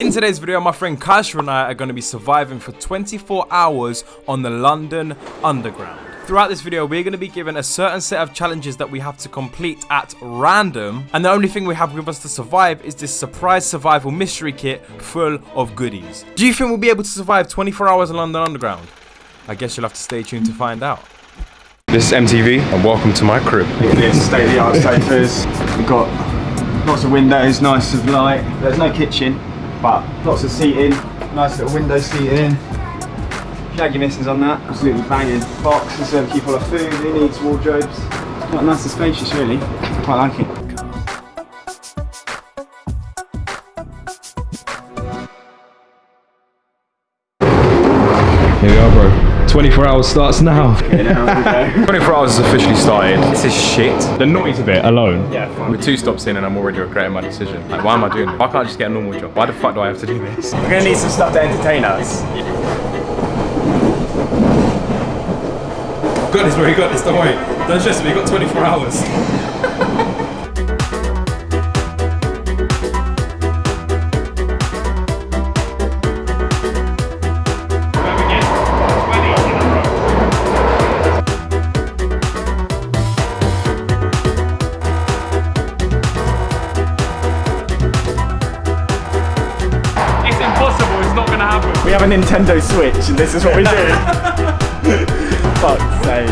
In today's video, my friend Kaisha and I are going to be surviving for 24 hours on the London Underground. Throughout this video, we're going to be given a certain set of challenges that we have to complete at random, and the only thing we have with us to survive is this surprise survival mystery kit full of goodies. Do you think we'll be able to survive 24 hours in London Underground? I guess you'll have to stay tuned to find out. This is MTV, and welcome to my crib. It's state-of-the-art sofas. We've got lots of windows, nice of light. There's no kitchen, but lots of seating. Nice little window seating. Shaggy missings on that. Absolutely banging. Box to serve keep all our food. Who needs wardrobes? Quite nice and spacious, really. Quite like it. Here we are, bro. 24 hours starts now. Okay, now we go. 24 hours has officially started. This is shit. The noise of it alone. Yeah, fine. We're two stops in and I'm already regretting my decision. Like, why am I doing this? Why can't I just get a normal job? Why the fuck do I have to do this? We're gonna need some stuff to entertain us. Got this, bro. You got this. Don't worry. Don't stress me. You got 24 hours. Nintendo Switch, and this is what we do. Fuck's sake.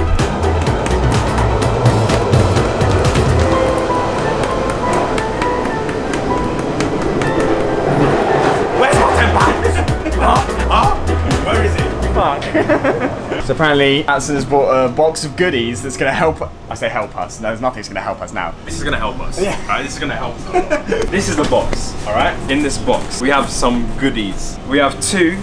Where's my 10 pounds? huh? Huh? Where is it? Fuck. so apparently, Atson has bought a box of goodies that's going to help. I say help us. No, there's nothing's going to help us now. This is gonna help us. Yeah. Alright, this is gonna help us. this is the box. Alright? In this box, we have some goodies. We have two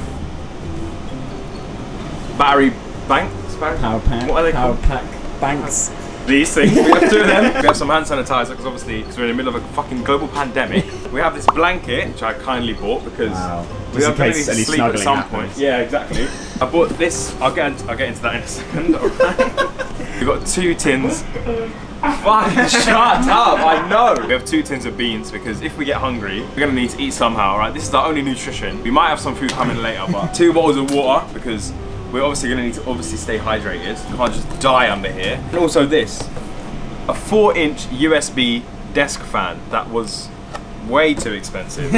battery banks. Battery? Power pack. What are they Power called? pack banks. These things. We have two of them. We have some hand sanitizer because obviously because we're in the middle of a fucking global pandemic. We have this blanket which I kindly bought because Wow. we are in going case to any sleep at some happens. point. Yeah, exactly. I bought this. I'll get into, I'll get into that in a second. Alright. We've got two tins. Fucking shut up! I know. We have two tins of beans because if we get hungry, we're gonna need to eat somehow. Right? This is our only nutrition. We might have some food coming later, but two bottles of water because we're obviously gonna need to obviously stay hydrated. Can't just die under here. And also this, a four-inch USB desk fan that was way too expensive.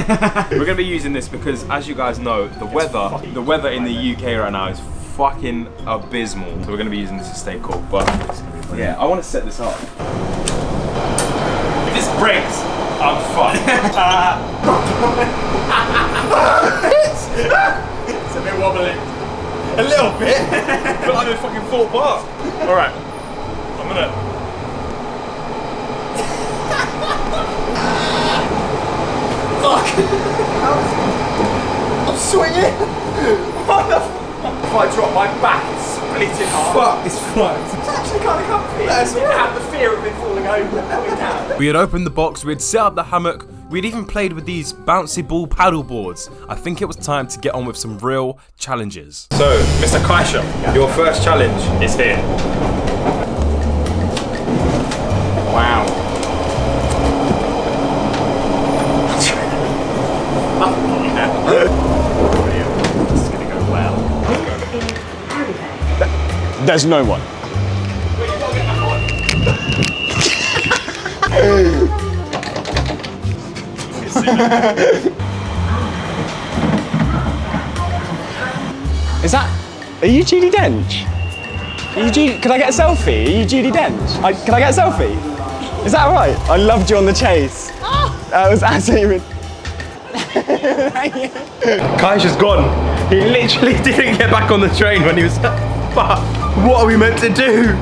we're gonna be using this because, as you guys know, the weather, the weather in the UK right now is fucking abysmal. So we're gonna be using this to stay cool. But yeah, I want to set this up. If this breaks, I'm fucked. it's a bit wobbly. A little bit. but like a fucking fall apart. All right, I'm gonna. Fuck. I'm swinging. What the? If I drop my back, it's split in half. Fuck, it's fucked. It's actually kind of comfy. That's I have the fear of it falling over and coming down. We had opened the box, we had set up the hammock, we'd even played with these bouncy ball paddle boards. I think it was time to get on with some real challenges. So, Mr. Kaisha, your first challenge is here. Wow. This is gonna go well. There's no one. Is that? Are you Judi Dench? Are you Judi, can I get a selfie? Are you Judi Dench? I, can I get a selfie? Is that right? I loved you on the chase. Oh. That was absolutely. Kaisha's gone. He literally didn't get back on the train when he was. But what are we meant to do?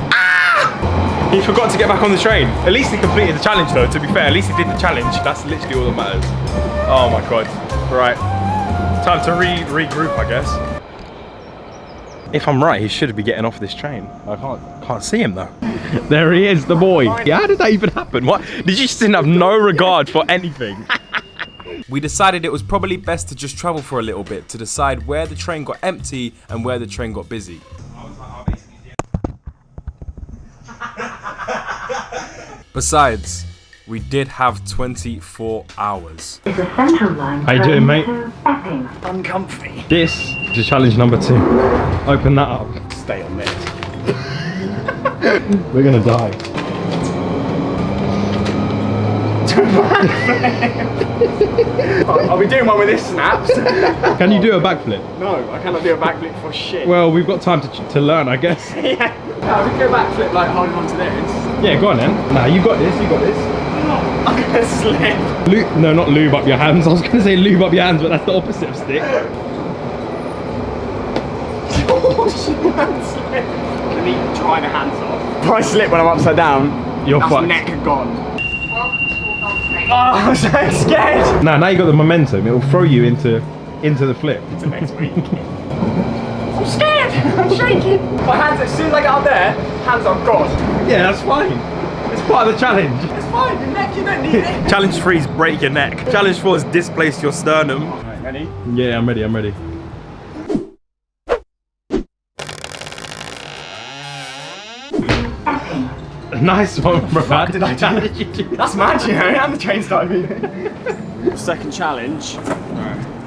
He forgot to get back on the train. At least he completed the challenge, though. To be fair, at least he did the challenge. That's literally all that matters. Oh my god. Right. Time to re regroup, I guess. If I'm right, he should be getting off this train. I can't can't see him though. There he is, the boy. Yeah, how did that even happen? What? Did you just didn't have no regard for anything? We decided it was probably best to just travel for a little bit to decide where the train got empty and where the train got busy. Besides, we did have 24 hours. is a central line How you doing, mate? to Epping. Uncomfy. This is challenge number two. Open that up. Stay on this. We're gonna die. I'll, I'll be doing one with this snaps. Can you do a backflip? no, I cannot do a backflip for shit. Well, we've got time to, to learn, I guess. yeah. No, we can go backflip like holding on to this. Yeah, go on then. Nah, you got this, you got this. I'm gonna slip. Lube, no, not lube up your hands. I was gonna say lube up your hands, but that's the opposite of stick. oh shit, man, slip. Let me dry the hands off. If I slip when I'm upside down, You're neck gone. Oh, I'm so scared. Nah, now you got the momentum. It'll throw you into into the flip. to next week. I'm scared. I'm shaking. My hands, as soon as I get up there, hands are gone. Yeah, that's fine. It's part of the challenge. It's fine. Your neck, you don't need it. Challenge three is break your neck. Challenge four is displace your sternum. Right, ready? Yeah, I'm ready. I'm ready. Nice one, bro. How did I do? That's mad, you know, and the train started moving. Second challenge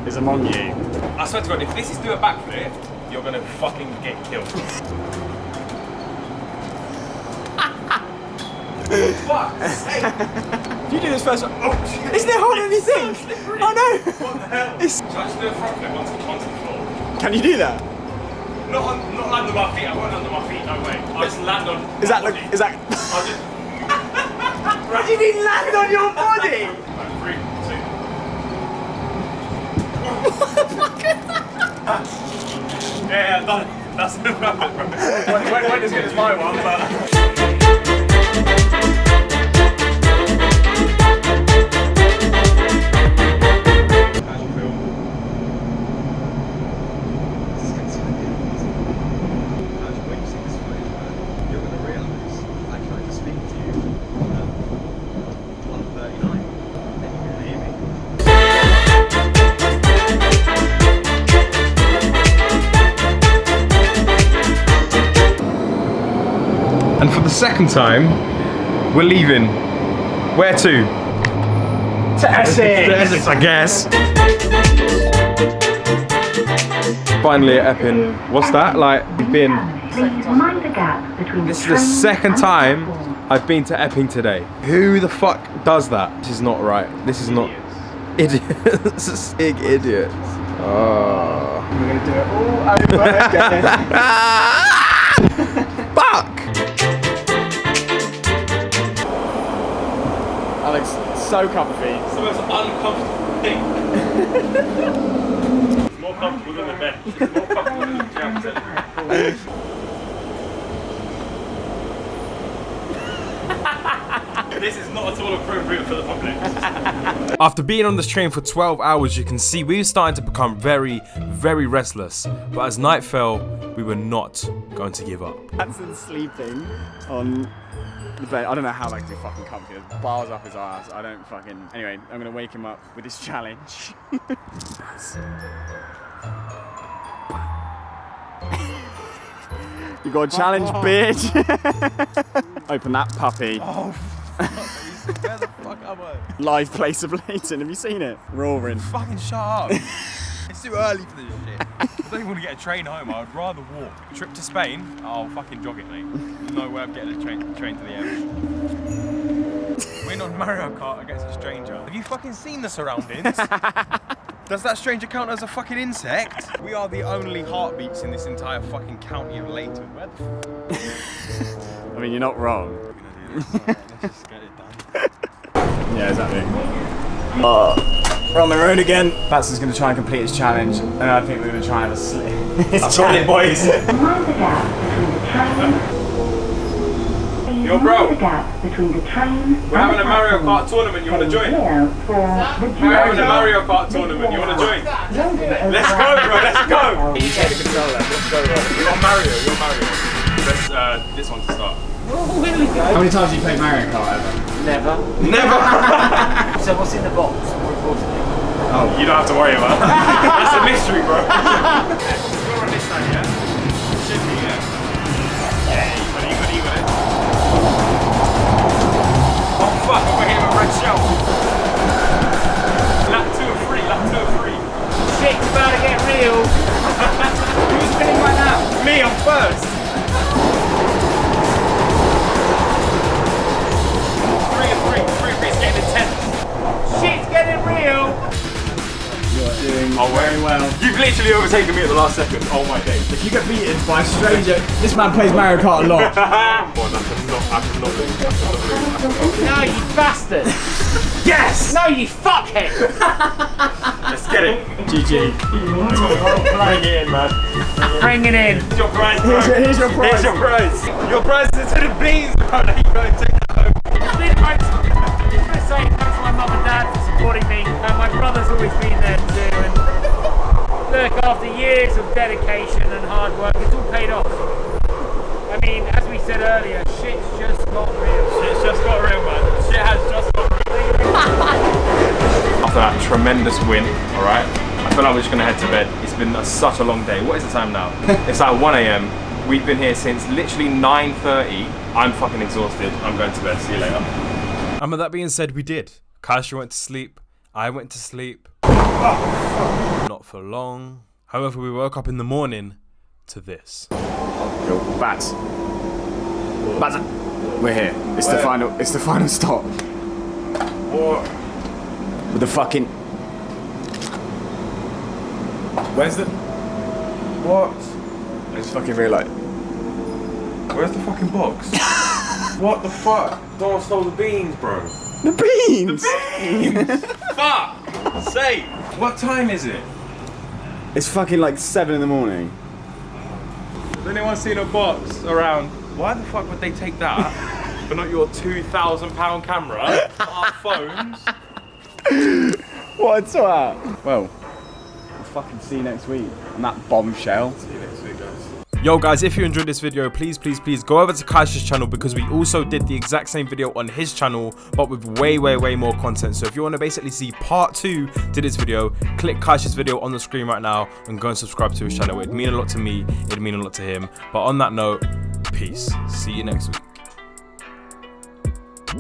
is among you. I swear to God, if this is do a backflip, you're gonna fucking get killed. Fuck! If you do this first one, oh, isn't it harder than you think? Oh no! What the hell? It's- Should I just do a front flip onto, onto the floor? Can you do that? Not, on, not under my feet, I won't under my feet, no way. I'll just land on Is that my look? Is that? I'll just... What do you mean land on your body? Right, three, two... yeah, yeah, that, that's the front flip, bro. Wait, wait, wait as good as my one, but. For the second time, we're leaving. Where to? To Essex. To Essex, I guess. Finally at Epping. What's that? Like, we've been. Please mind the gap between This is the second time. I've been to Epping today. Who the fuck does that? This is not right. This is not. Idiots. Big idiots. Oh. We're gonna do it all over again. so comfy. It's the most uncomfortable thing. it's more comfortable than the bed. It's more comfortable than the jam This is not at all appropriate for the public. After being on this train for 12 hours, you can see we were starting to become very, very restless. But as night fell, we were not going to give up. Hanson's sleeping on the bed. I don't know how like do fucking comfy. There's bars up his ass. I don't fucking. Anyway, I'm gonna wake him up with this challenge. you got a challenge, oh. bitch. Open that puppy. Oh, Live place of Leyton. Have you seen it? Roaring. Fucking shut up. it's too early for this shit. I don't even want to get a train home. I would rather walk. Trip to Spain, I'll fucking jog it, mate. No way I'm getting a train, train to the end. Win on Mario Kart against a stranger. Have you fucking seen the surroundings? Does that stranger count as a fucking insect? We are the only heartbeats in this entire fucking county of Leyton. Where the f I mean, you're not wrong. are we gonna do this? Alright, let's just get it done. Yeah, exactly. we're on the road again. Batson's going to try and complete his challenge, and I think we're going to try and have a slip. That's all it, boys. Mind the gap between the train. Please Yo, bro. the gap between the train We're having a Mario Kart tournament. You want to join? We're having a Mario Kart tournament. You want to join? Let's go, bro. Let's go. You take the controller. Let's go, bro. You're Mario. You're Mario. Let's uh, this one to start. How many times have you played Mario Kart ever? Never. Never. So what's in the box, more importantly? Oh. you don't have to worry about. that. That's a mystery, bro. You're on this side, yeah. Should be, yeah. Yeah, you got it. You got it. You got it. fuck, we're here with Red Shell. Lap two of three, lap two of three. Shit's about to get real. Who's spinning right now? Me, I'm first. You've literally overtaken me at the last second. Oh my days. If you get beaten by a stranger, this man plays Mario Kart a lot. Come on, I cannot, I cannot lose. I cannot lose. No, you bastard. Yes! No, you fuckhead. Let's get it. GG. Bring it in, man. Bring it in. Here's your prize, bro. Here's your, here's your prize. Here's your prize. Your prize is to the beans, bro. Now you go and take that home. It's been great. I just want to say thanks to my mum and dad for supporting me. And my brother's always been there too. And look, after years of dedication and hard work, it's all paid off. I mean, as we said earlier, shit's just got real. Shit's just got real, man. Shit has just got real. After that tremendous win, alright, I feel like we're just gonna head to bed. It's been a, such a long day. What is the time now? it's like 1 a.m. We've been here since literally 9.30. I'm fucking exhausted. I'm going to bed. See you later. And with that being said, we did. Kaisha went to sleep. I went to sleep. Oh, not for long. However, we woke up in the morning to this. Yo, Bats. Bats. We're here. It's the final. It's the final stop. What? With the fucking. Where's the... What? I just fucking realised. Where's the fucking box? what the fuck? Don't stole the beans, bro. The beans. The beans. Fuck! Say! What time is it? It's fucking like seven in the morning. Has anyone seen a box around? Why the fuck would they take that? but not your two thousand pound camera, our phones. What's that? Well, we'll fucking see you next week on that bombshell. Yo guys, if you enjoyed this video, please, please, please go over to Kaisha's channel because we also did the exact same video on his channel, but with way, way, way more content. So if you want to basically see part two to this video, click Kaisha's video on the screen right now and go and subscribe to his channel. It'd mean a lot to me, it'd mean a lot to him. But on that note, peace. See you next week.